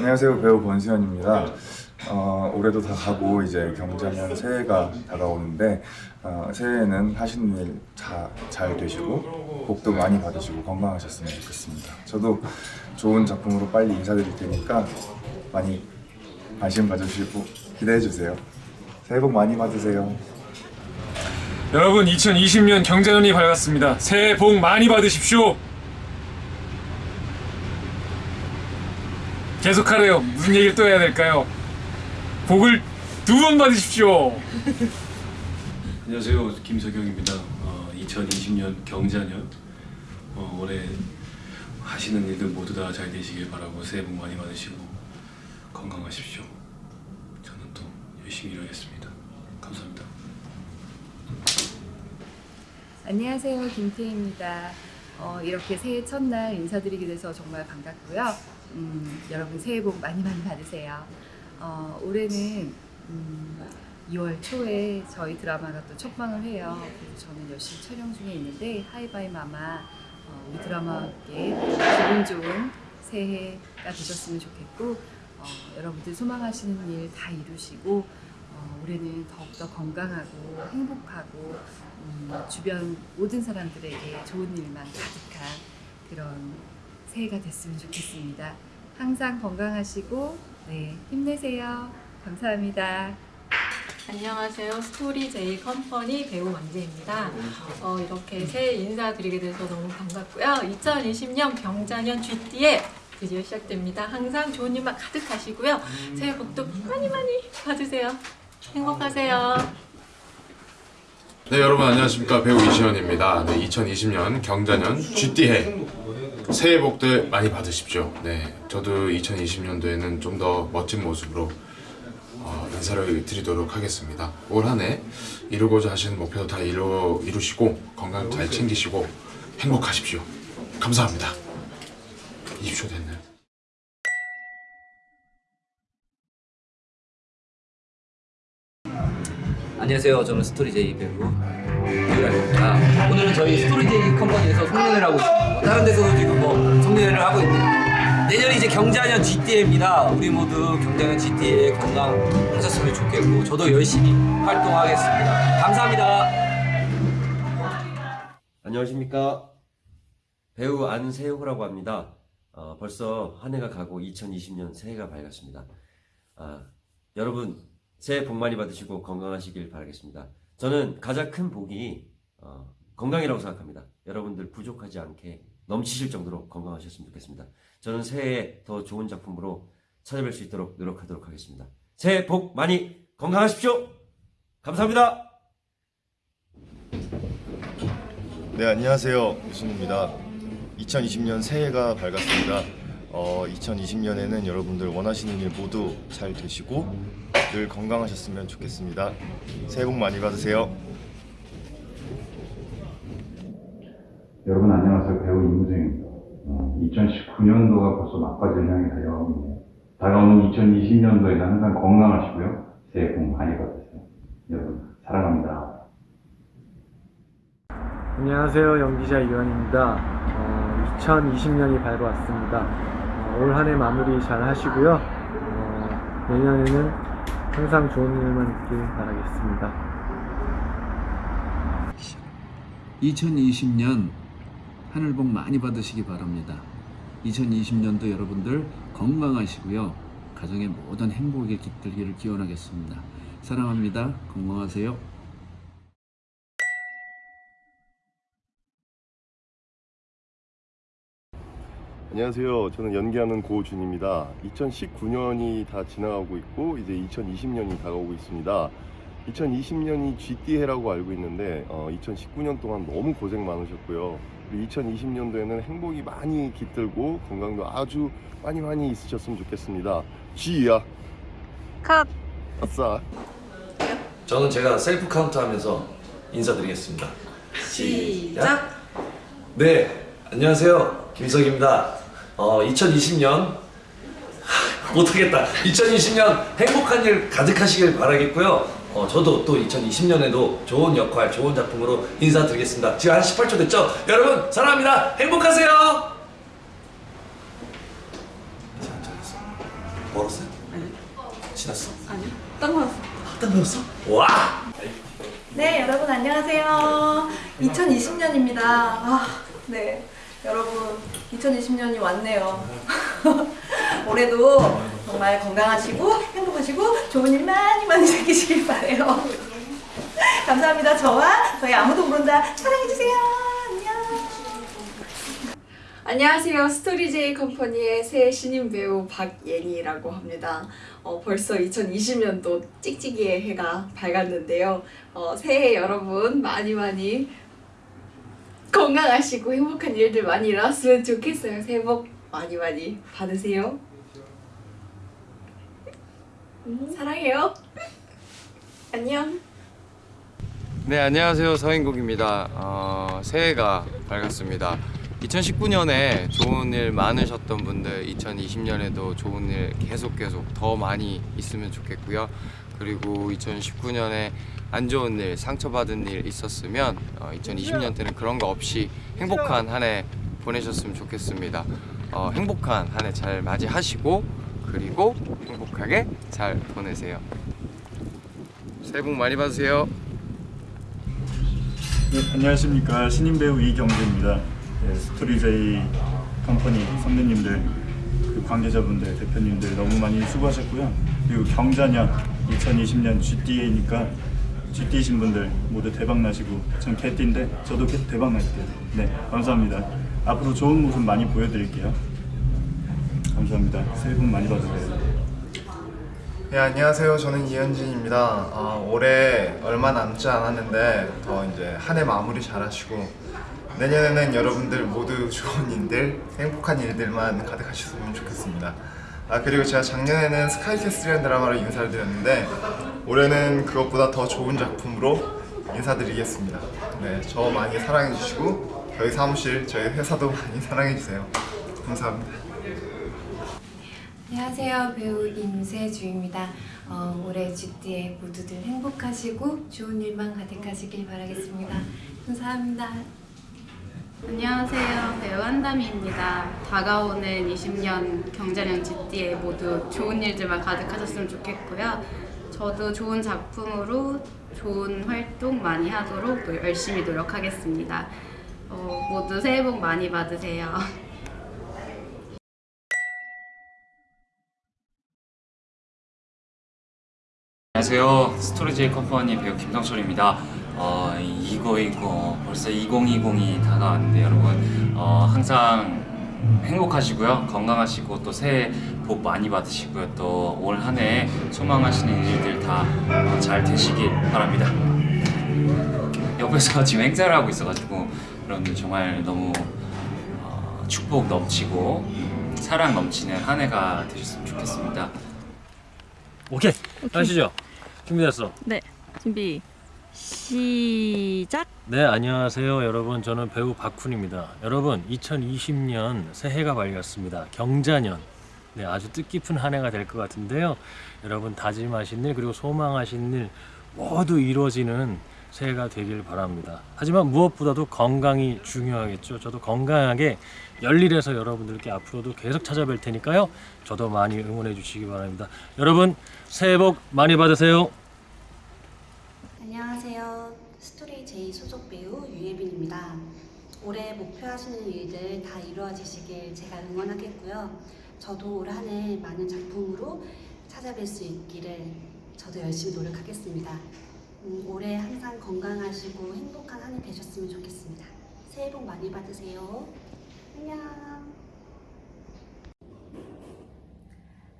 안녕하세요 배우 권수현입니다. 어, 올해도 다 가고 이제 경자년 새해가 다가오는데 어, 새해에는 하시는 일 잘 되시고 복도 많이 받으시고 건강하셨으면 좋겠습니다. 저도 좋은 작품으로 빨리 인사드릴 테니까 많이 관심 가져주시고 기대해 주세요. 새해 복 많이 받으세요. 여러분 2020년 경자년이 밝았습니다. 새해 복 많이 받으십시오. 계속하래요. 무슨 얘기를 또 해야 될까요? 복을 두 번 받으십시오. 안녕하세요 김석영입니다. 어, 2020년 경자년 어, 올해 하시는 일들 모두 다 잘 되시길 바라고 새해 복 많이 받으시고 건강하십시오. 저는 또 열심히 일하겠습니다. 감사합니다. 안녕하세요. 김태희입니다. 어, 이렇게 새해 첫날 인사드리게 돼서 정말 반갑고요. 음, 여러분 새해 복 많이 많이 받으세요. 어, 올해는 음, 2월 초에 저희 드라마가 또 첫방을 해요. 그래서 저는 열심히 촬영 중에 있는데 하이바이 마마 어, 우리 드라마와 함께 기분 좋은 새해가 되셨으면 좋겠고 어, 여러분들 소망하시는 일 다 이루시고 어, 올해는 더욱더 건강하고 행복하고 음, 주변 모든 사람들에게 좋은 일만 가득한 그런 새해가 됐으면 좋겠습니다. 항상 건강하시고 네, 힘내세요. 감사합니다. 안녕하세요. 스토리 제이 컴퍼니 배우 만재입니다. 어, 이렇게 새해 인사드리게 돼서 너무 반갑고요. 2020년 경자년 GT에 드디어 시작됩니다. 항상 좋은 일만 가득하시고요. 새해 복도 많이 많이 받으세요. 행복하세요. 네 여러분 안녕하십니까 배우 이시연입니다. 네 2020년 경자년 GT해 새해 복들 많이 받으십시오. 네 저도 2020년도에는 좀 더 멋진 모습으로 어, 인사를 드리도록 하겠습니다. 올 한해 이루고자 하시는 목표 다 이루, 이루시고 건강 잘 챙기시고 행복하십시오. 감사합니다. 20초 됐네요. 안녕하세요. 저는 스토리제이 배우 유라입니다. 오늘은 저희 스토리제이 컴퍼니에서 송년회를 하고 있습니다. 다른 데서도 지금 뭐 송년회를 하고 있네요. 내년이 이제 경자년 쥐띠 해입니다. 우리 모두 경자년 쥐띠 해에 건강하셨으면 좋겠고 저도 열심히 활동하겠습니다. 감사합니다. 안녕하십니까 배우 안세호라고 합니다. 어, 벌써 한 해가 가고 2020년 새해가 밝았습니다. 아, 여러분 새해 복 많이 받으시고 건강하시길 바라겠습니다. 저는 가장 큰 복이 어, 건강이라고 생각합니다. 여러분들 부족하지 않게 넘치실 정도로 건강하셨으면 좋겠습니다. 저는 새해에 더 좋은 작품으로 찾아뵐 수 있도록 노력하도록 하겠습니다. 새해 복 많이 건강하십시오. 감사합니다. 네 안녕하세요 유순입니다 2020년 새해가 밝았습니다 어, 2020년에는 여러분들 원하시는 일 모두 잘 되시고 늘 건강하셨으면 좋겠습니다 새해 복 많이 받으세요 여러분 안녕하세요. 배우 임우정입니다. 어, 2019년도가 벌써 막바지를 향해 달려가고 있네요. 다가오는 2020년도에는 항상 건강하시고요. 새해 복 많이 받으세요. 여러분 사랑합니다. 안녕하세요. 연기자 이완입니다. 어, 2020년이 밝아왔습니다. 어, 올한 해 마무리 잘 하시고요. 어, 내년에는 항상 좋은 일만 있길 바라겠습니다. 2020년 하늘 복 많이 받으시기 바랍니다. 2020년도 여러분들 건강하시고요. 가정의 모든 행복에 깃들기를 기원하겠습니다. 사랑합니다. 건강하세요. 안녕하세요 저는 연기하는 고준입니다 2019년이 다 지나가고 있고 이제 2020년이 다가오고 있습니다 2020년이 GT해라고 알고 있는데 어, 2019년 동안 너무 고생 많으셨고요. 2020년도에는 행복이 많이 깃들고 건강도 아주 많이 많이 있으셨으면 좋겠습니다. 쥐야. 컷. 아싸. 저는 제가 셀프 카운트 하면서 인사드리겠습니다. 시작. 네, 안녕하세요. 김석입니다. 어, 2020년 못하겠다. 2020년 행복한 일 가득하시길 바라겠고요. 어, 저도 또 2020년에도 좋은 역할, 좋은 작품으로 인사드리겠습니다. 지금 한 18초 됐죠? 여러분 사랑합니다. 행복하세요. 멀었어요? 아니. 지났어? 아니. 딱 맞았어. 딱 배웠어? 와! 네, 여러분 안녕하세요. 2020년입니다. 아, 네. 여러분, 2020년이 왔네요. 올해도 정말 건강하시고 행복하시고 좋은 일 많이 많이 생기시길 바래요. 감사합니다. 저와 저희 아무도 모른다 사랑해주세요. 안녕. 안녕하세요. 스토리제이 컴퍼니의 새 신인 배우 박예니라고 합니다. 어, 벌써 2020년도 찍찍이의 해가 밝았는데요. 어, 새해 여러분 많이 많이 건강하시고 행복한 일들 많이 일어났으면 좋겠어요. 새해 복 많이 많이 받으세요. 음, 사랑해요. 안녕. 네 안녕하세요 서인국입니다 어, 새해가 밝았습니다 2019년에 좋은 일 많으셨던 분들 2020년에도 좋은 일 계속 계속 더 많이 있으면 좋겠고요 그리고 2019년에 안 좋은 일 상처받은 일 있었으면 어, 2020년 때는 그런 거 없이 행복한 한 해 보내셨으면 좋겠습니다 어, 행복한 한 해 잘 맞이하시고 그리고 행복하게 잘 보내세요 새해 복 많이 받으세요 네, 안녕하십니까 신인 배우 이경재입니다. 네, 스토리제이 컴퍼니 선배님들, 그 관계자분들, 대표님들 너무 많이 수고하셨고요. 그리고 경자년 2020년 GTA니까 GT이신 분들 모두 대박 나시고 전 개띠인데 저도 개- 대박 날게요. 네, 감사합니다. 앞으로 좋은 모습 많이 보여드릴게요. 감사합니다. 새해 복 많이 받으세요. 네, 안녕하세요. 저는 이현진입니다. 아, 올해 얼마 남지 않았는데 더 이제 한 해 마무리 잘 하시고 내년에는 여러분들 모두 좋은 일들, 행복한 일들만 가득하셨으면 좋겠습니다. 아 그리고 제가 작년에는 스카이캐슬이라는 드라마로 인사를 드렸는데 올해는 그것보다 더 좋은 작품으로 인사드리겠습니다. 네, 저 많이 사랑해 주시고 저희 사무실, 저희 회사도 많이 사랑해 주세요. 감사합니다. 안녕하세요. 배우 임세주입니다. 어, 올해 GT에 모두들 행복하시고 좋은 일만 가득하시길 바라겠습니다. 감사합니다. 안녕하세요. 배우 한다미입니다. 다가오는 20년 경자년 GT에 모두 좋은 일들만 가득하셨으면 좋겠고요. 저도 좋은 작품으로 좋은 활동 많이 하도록 또 열심히 노력하겠습니다. 어, 모두 새해 복 많이 받으세요. 안녕하세요. 스토리제이 컴퍼니 배우 김성철입니다. 어, 이거 이거 벌써 2020이 다가왔는데 여러분 어, 항상 행복하시고요. 건강하시고 또 새해 복 많이 받으시고요. 또 올 한 해 소망하시는 일들 다 잘 되시길 바랍니다. 옆에서 지금 행사를 하고 있어가지고 여러분들 정말 너무 어, 축복 넘치고 사랑 넘치는 한 해가 되셨으면 좋겠습니다. 오케이, 하시죠. 준비됐어. 네, 준비 시작. 네, 안녕하세요, 여러분. 저는 배우 박훈입니다. 여러분, 2020년 새해가 밝았습니다. 경자년. 네, 아주 뜻깊은 한 해가 될 것 같은데요. 여러분 다짐하신 일 그리고 소망하신 일 모두 이루어지는 새해가 되길 바랍니다. 하지만 무엇보다도 건강이 중요하겠죠. 저도 건강하게 열일해서 여러분들께 앞으로도 계속 찾아뵐 테니까요. 저도 많이 응원해 주시기 바랍니다. 여러분 새해 복 많이 받으세요. 안녕하세요. 스토리 제이 소속 배우 유예빈입니다. 올해 목표하시는 일들 다 이루어지시길 제가 응원하겠고요. 저도 올 한 해 많은 작품으로 찾아뵐 수 있기를 저도 열심히 노력하겠습니다. 음, 올해 항상 건강하시고 행복한 한 해 되셨으면 좋겠습니다. 새해 복 많이 받으세요. 안녕.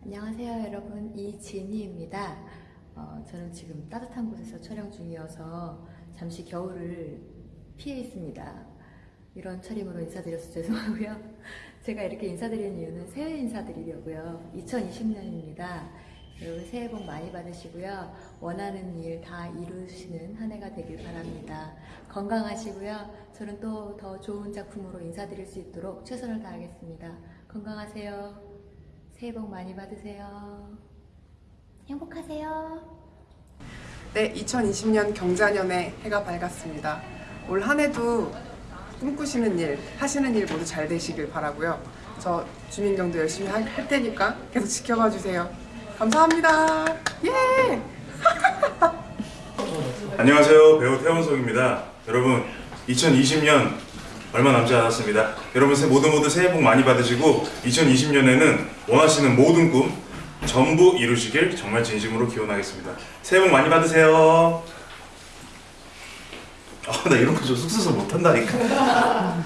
안녕하세요 여러분 이진희입니다. 어, 저는 지금 따뜻한 곳에서 촬영 중이어서 잠시 겨울을 피해 있습니다. 이런 차림으로 인사드려서 죄송하고요. 제가 이렇게 인사드리는 이유는 새해 인사드리려고요. 2020년입니다. 여러분 새해 복 많이 받으시고요. 원하는 일 다 이루시는 한 해가 되길 바랍니다. 건강하시고요. 저는 또 더 좋은 작품으로 인사드릴 수 있도록 최선을 다하겠습니다. 건강하세요. 새해 복 많이 받으세요. 행복하세요. 네, 2020년 경자년의 해가 밝았습니다. 올 한 해도 꿈꾸시는 일, 하시는 일 모두 잘 되시길 바라고요. 저 주민경도 열심히 할, 할 테니까 계속 지켜봐 주세요. 감사합니다. 예! 안녕하세요 배우 태원석입니다 여러분 2020년 얼마 남지 않았습니다 여러분 새- 모두 모두 새해 복 많이 받으시고 2020년에는 원하시는 모든 꿈 전부 이루시길 정말 진심으로 기원하겠습니다. 새해 복 많이 받으세요. 아 나 이런 거좀 쑥스러워서 못한다니까